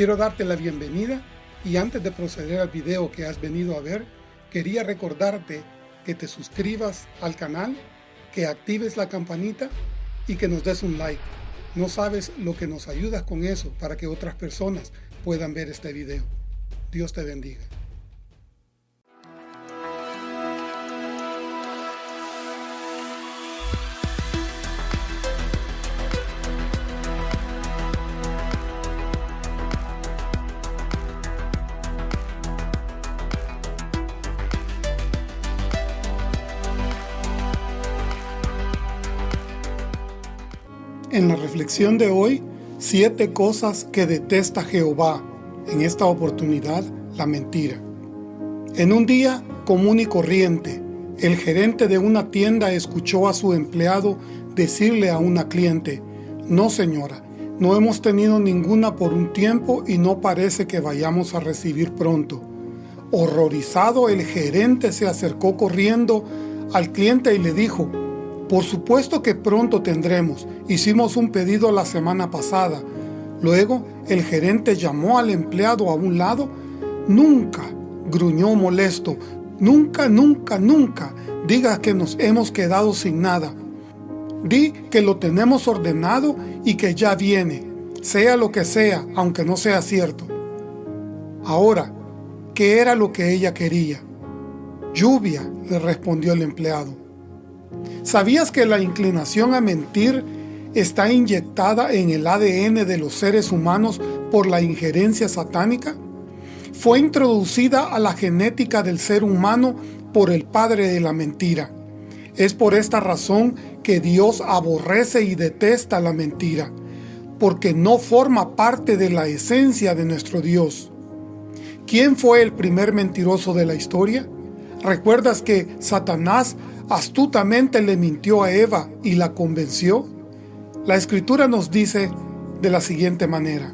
Quiero darte la bienvenida y antes de proceder al video que has venido a ver, quería recordarte que te suscribas al canal, que actives la campanita y que nos des un like. No sabes lo que nos ayudas con eso para que otras personas puedan ver este video. Dios te bendiga. En la reflexión de hoy, siete cosas que detesta Jehová. En esta oportunidad, la mentira. En un día común y corriente, el gerente de una tienda escuchó a su empleado decirle a una cliente, No señora, no hemos tenido ninguna por un tiempo y no parece que vayamos a recibir pronto. Horrorizado, el gerente se acercó corriendo al cliente y le dijo, por supuesto que pronto tendremos. Hicimos un pedido la semana pasada. Luego, el gerente llamó al empleado a un lado. Nunca, gruñó molesto, nunca, nunca, nunca diga que nos hemos quedado sin nada. Di que lo tenemos ordenado y que ya viene, sea lo que sea, aunque no sea cierto. Ahora, ¿qué era lo que ella quería? Lluvia, le respondió el empleado. ¿Sabías que la inclinación a mentir está inyectada en el ADN de los seres humanos por la injerencia satánica? Fue introducida a la genética del ser humano por el padre de la mentira. Es por esta razón que Dios aborrece y detesta la mentira, porque no forma parte de la esencia de nuestro Dios. ¿Quién fue el primer mentiroso de la historia? ¿Recuerdas que Satanás astutamente le mintió a Eva y la convenció? La Escritura nos dice de la siguiente manera.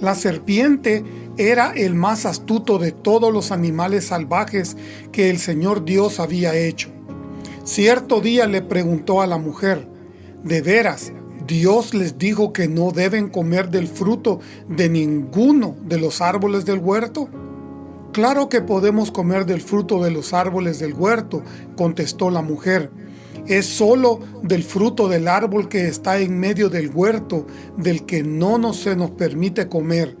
La serpiente era el más astuto de todos los animales salvajes que el Señor Dios había hecho. Cierto día le preguntó a la mujer, ¿de veras Dios les dijo que no deben comer del fruto de ninguno de los árboles del huerto? Claro que podemos comer del fruto de los árboles del huerto, contestó la mujer. Es solo del fruto del árbol que está en medio del huerto, del que no nos se nos permite comer.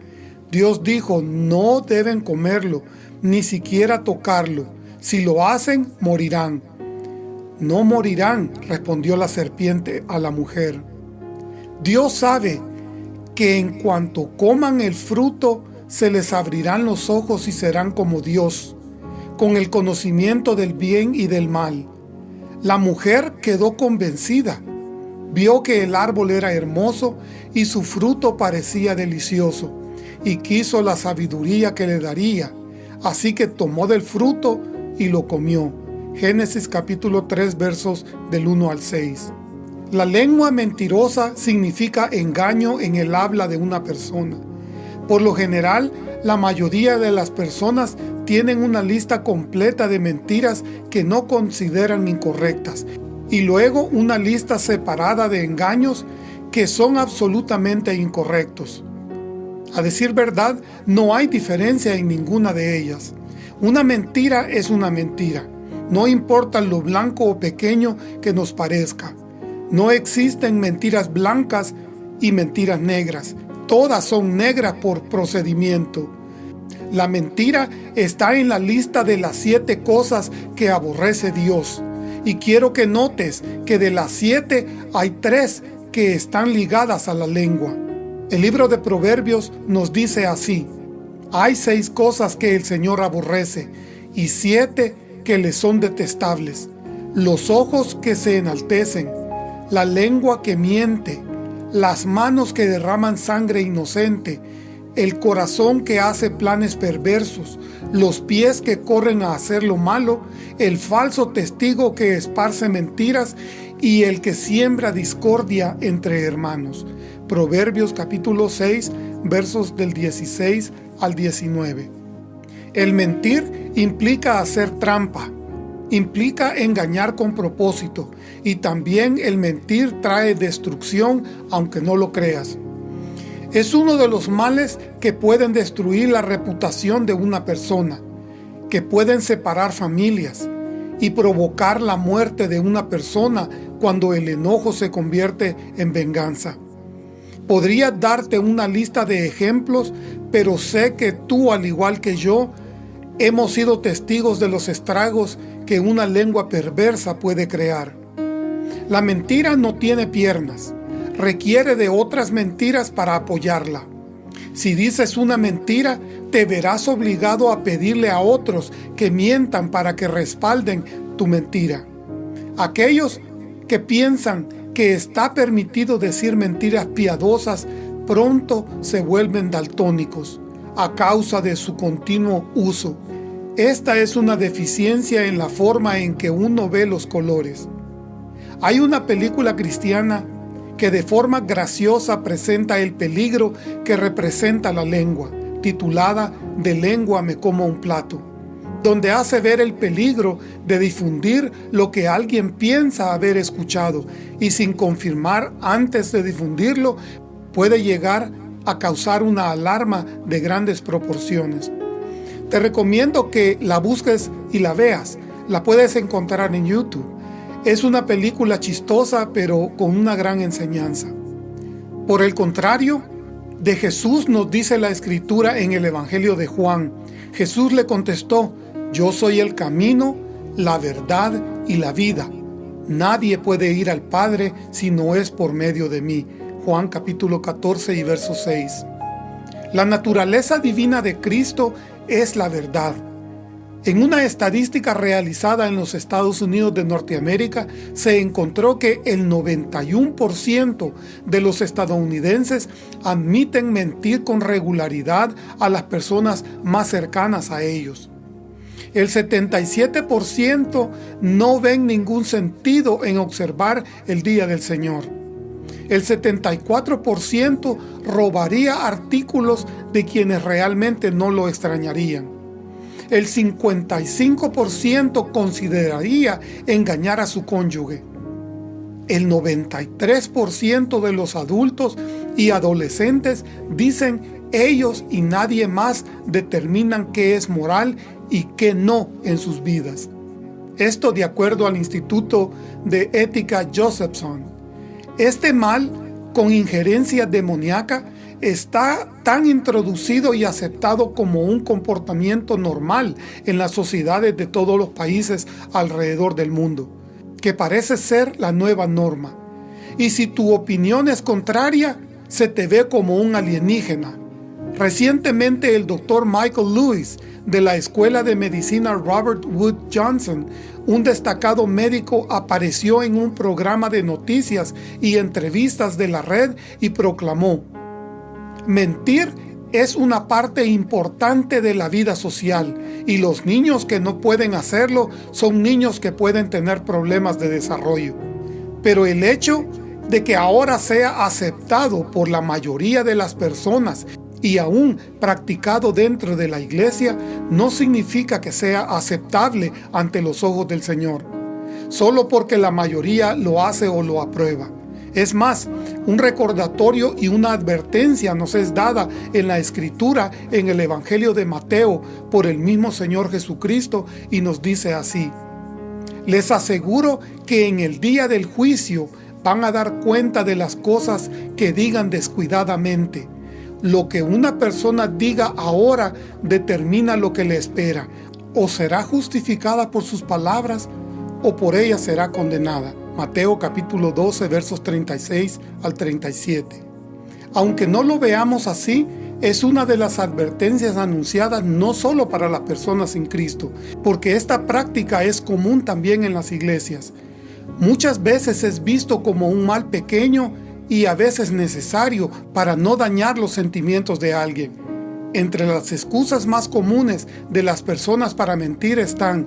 Dios dijo, no deben comerlo, ni siquiera tocarlo. Si lo hacen, morirán. No morirán, respondió la serpiente a la mujer. Dios sabe que en cuanto coman el fruto, se les abrirán los ojos y serán como Dios, con el conocimiento del bien y del mal. La mujer quedó convencida, vio que el árbol era hermoso y su fruto parecía delicioso, y quiso la sabiduría que le daría, así que tomó del fruto y lo comió. Génesis capítulo 3 versos del 1 al 6. La lengua mentirosa significa engaño en el habla de una persona. Por lo general, la mayoría de las personas tienen una lista completa de mentiras que no consideran incorrectas y luego una lista separada de engaños que son absolutamente incorrectos. A decir verdad, no hay diferencia en ninguna de ellas. Una mentira es una mentira, no importa lo blanco o pequeño que nos parezca. No existen mentiras blancas y mentiras negras, todas son negras por procedimiento. La mentira está en la lista de las siete cosas que aborrece Dios. Y quiero que notes que de las siete hay tres que están ligadas a la lengua. El libro de Proverbios nos dice así, Hay seis cosas que el Señor aborrece, y siete que le son detestables. Los ojos que se enaltecen, la lengua que miente, las manos que derraman sangre inocente, el corazón que hace planes perversos, los pies que corren a hacer lo malo, el falso testigo que esparce mentiras y el que siembra discordia entre hermanos. Proverbios capítulo 6, versos del 16 al 19. El mentir implica hacer trampa, implica engañar con propósito y también el mentir trae destrucción aunque no lo creas. Es uno de los males que pueden destruir la reputación de una persona, que pueden separar familias y provocar la muerte de una persona cuando el enojo se convierte en venganza. Podría darte una lista de ejemplos, pero sé que tú, al igual que yo, hemos sido testigos de los estragos que una lengua perversa puede crear. La mentira no tiene piernas, requiere de otras mentiras para apoyarla. Si dices una mentira, te verás obligado a pedirle a otros que mientan para que respalden tu mentira. Aquellos que piensan que está permitido decir mentiras piadosas pronto se vuelven daltónicos a causa de su continuo uso. Esta es una deficiencia en la forma en que uno ve los colores. Hay una película cristiana que de forma graciosa presenta el peligro que representa la lengua, titulada De lengua me como un plato, donde hace ver el peligro de difundir lo que alguien piensa haber escuchado y sin confirmar antes de difundirlo puede llegar a causar una alarma de grandes proporciones. Te recomiendo que la busques y la veas. La puedes encontrar en YouTube. Es una película chistosa pero con una gran enseñanza. Por el contrario, de Jesús nos dice la Escritura en el Evangelio de Juan. Jesús le contestó, Yo soy el camino, la verdad y la vida. Nadie puede ir al Padre si no es por medio de mí. Juan capítulo 14 y verso 6. La naturaleza divina de Cristo es la verdad. En una estadística realizada en los Estados Unidos de Norteamérica, se encontró que el 91% de los estadounidenses admiten mentir con regularidad a las personas más cercanas a ellos. El 77% no ven ningún sentido en observar el Día del Señor. El 74% robaría artículos de quienes realmente no lo extrañarían. El 55% consideraría engañar a su cónyuge. El 93% de los adultos y adolescentes dicen ellos y nadie más determinan qué es moral y qué no en sus vidas. Esto de acuerdo al Instituto de Ética Josephson. Este mal, con injerencia demoníaca, está tan introducido y aceptado como un comportamiento normal en las sociedades de todos los países alrededor del mundo, que parece ser la nueva norma. Y si tu opinión es contraria, se te ve como un alienígena. Recientemente el doctor Michael Lewis de la Escuela de Medicina Robert Wood Johnson, un destacado médico, apareció en un programa de noticias y entrevistas de la red y proclamó, Mentir es una parte importante de la vida social y los niños que no pueden hacerlo son niños que pueden tener problemas de desarrollo. Pero el hecho de que ahora sea aceptado por la mayoría de las personas y aún practicado dentro de la iglesia, no significa que sea aceptable ante los ojos del Señor, solo porque la mayoría lo hace o lo aprueba. Es más, un recordatorio y una advertencia nos es dada en la Escritura, en el Evangelio de Mateo, por el mismo Señor Jesucristo, y nos dice así, Les aseguro que en el día del juicio van a dar cuenta de las cosas que digan descuidadamente, lo que una persona diga ahora determina lo que le espera. O será justificada por sus palabras o por ellas será condenada. Mateo capítulo 12 versos 36 al 37. Aunque no lo veamos así, es una de las advertencias anunciadas no solo para las personas sin Cristo, porque esta práctica es común también en las iglesias. Muchas veces es visto como un mal pequeño y a veces necesario para no dañar los sentimientos de alguien. Entre las excusas más comunes de las personas para mentir están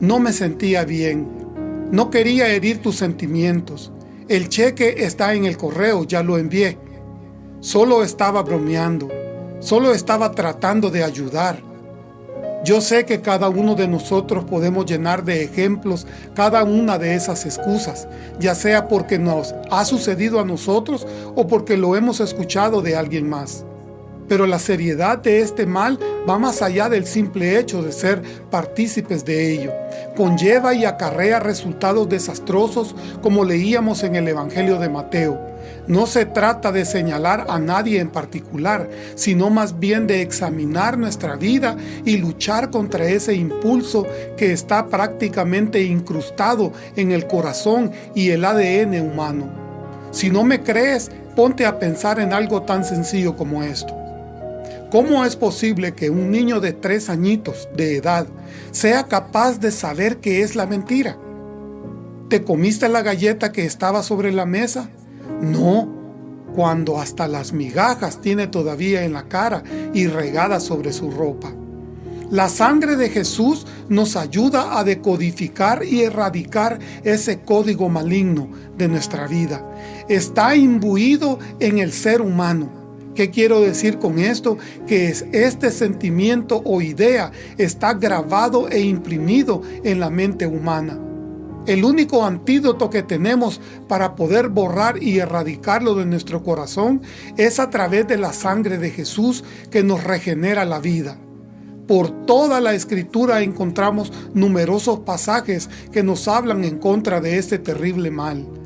no me sentía bien, no quería herir tus sentimientos, el cheque está en el correo, ya lo envié, solo estaba bromeando, solo estaba tratando de ayudar. Yo sé que cada uno de nosotros podemos llenar de ejemplos cada una de esas excusas, ya sea porque nos ha sucedido a nosotros o porque lo hemos escuchado de alguien más. Pero la seriedad de este mal va más allá del simple hecho de ser partícipes de ello. Conlleva y acarrea resultados desastrosos como leíamos en el Evangelio de Mateo. No se trata de señalar a nadie en particular, sino más bien de examinar nuestra vida y luchar contra ese impulso que está prácticamente incrustado en el corazón y el ADN humano. Si no me crees, ponte a pensar en algo tan sencillo como esto. ¿Cómo es posible que un niño de tres añitos de edad sea capaz de saber qué es la mentira? ¿Te comiste la galleta que estaba sobre la mesa? No, cuando hasta las migajas tiene todavía en la cara y regada sobre su ropa. La sangre de Jesús nos ayuda a decodificar y erradicar ese código maligno de nuestra vida. Está imbuido en el ser humano ¿Qué quiero decir con esto? Que es este sentimiento o idea está grabado e imprimido en la mente humana. El único antídoto que tenemos para poder borrar y erradicarlo de nuestro corazón es a través de la sangre de Jesús que nos regenera la vida. Por toda la Escritura encontramos numerosos pasajes que nos hablan en contra de este terrible mal.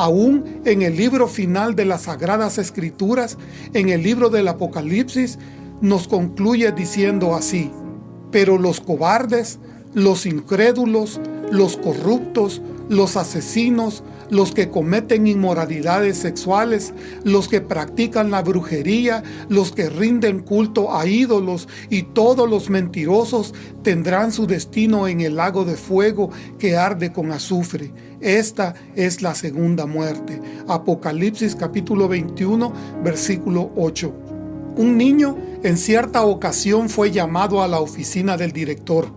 Aún en el libro final de las Sagradas Escrituras, en el libro del Apocalipsis, nos concluye diciendo así, Pero los cobardes, los incrédulos, los corruptos, los asesinos, los que cometen inmoralidades sexuales, los que practican la brujería, los que rinden culto a ídolos y todos los mentirosos tendrán su destino en el lago de fuego que arde con azufre. Esta es la segunda muerte. Apocalipsis capítulo 21, versículo 8. Un niño en cierta ocasión fue llamado a la oficina del director.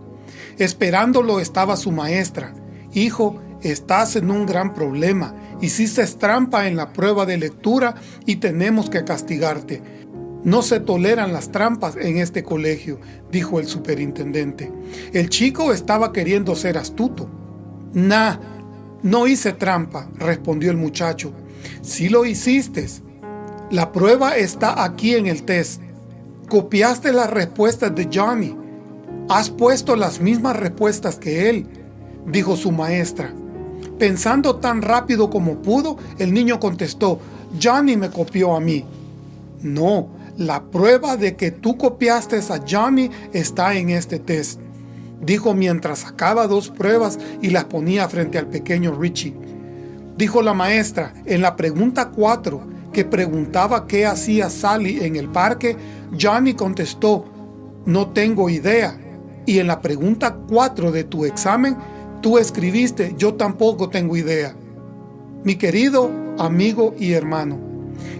Esperándolo estaba su maestra. Hijo, estás en un gran problema. Hiciste trampa en la prueba de lectura y tenemos que castigarte. No se toleran las trampas en este colegio, dijo el superintendente. El chico estaba queriendo ser astuto. Nah, no hice trampa, respondió el muchacho. Sí lo hiciste. La prueba está aquí en el test. Copiaste las respuestas de Johnny. Has puesto las mismas respuestas que él, dijo su maestra. Pensando tan rápido como pudo, el niño contestó, Johnny me copió a mí. No, la prueba de que tú copiaste a Johnny está en este test, dijo mientras sacaba dos pruebas y las ponía frente al pequeño Richie. Dijo la maestra, en la pregunta 4, que preguntaba qué hacía Sally en el parque, Johnny contestó, no tengo idea. Y en la pregunta 4 de tu examen, tú escribiste, yo tampoco tengo idea. Mi querido amigo y hermano,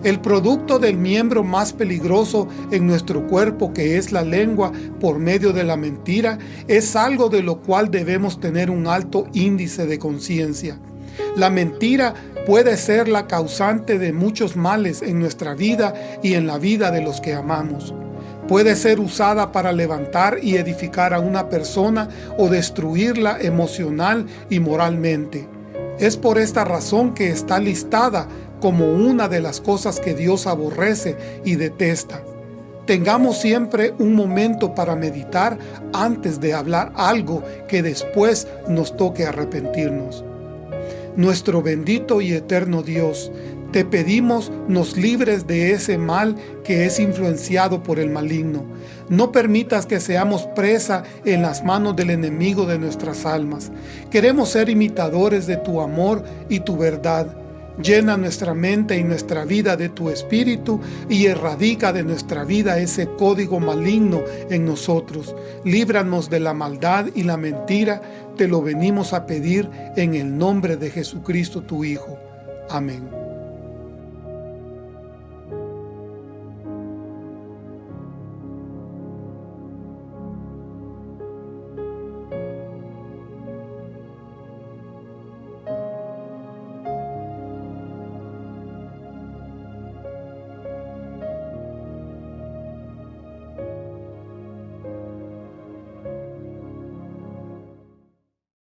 el producto del miembro más peligroso en nuestro cuerpo que es la lengua por medio de la mentira es algo de lo cual debemos tener un alto índice de conciencia. La mentira puede ser la causante de muchos males en nuestra vida y en la vida de los que amamos. Puede ser usada para levantar y edificar a una persona o destruirla emocional y moralmente. Es por esta razón que está listada como una de las cosas que Dios aborrece y detesta. Tengamos siempre un momento para meditar antes de hablar algo que después nos toque arrepentirnos. Nuestro bendito y eterno Dios, te pedimos nos libres de ese mal que es influenciado por el maligno. No permitas que seamos presa en las manos del enemigo de nuestras almas. Queremos ser imitadores de tu amor y tu verdad. Llena nuestra mente y nuestra vida de tu Espíritu y erradica de nuestra vida ese código maligno en nosotros. Líbranos de la maldad y la mentira. Te lo venimos a pedir en el nombre de Jesucristo tu Hijo. Amén.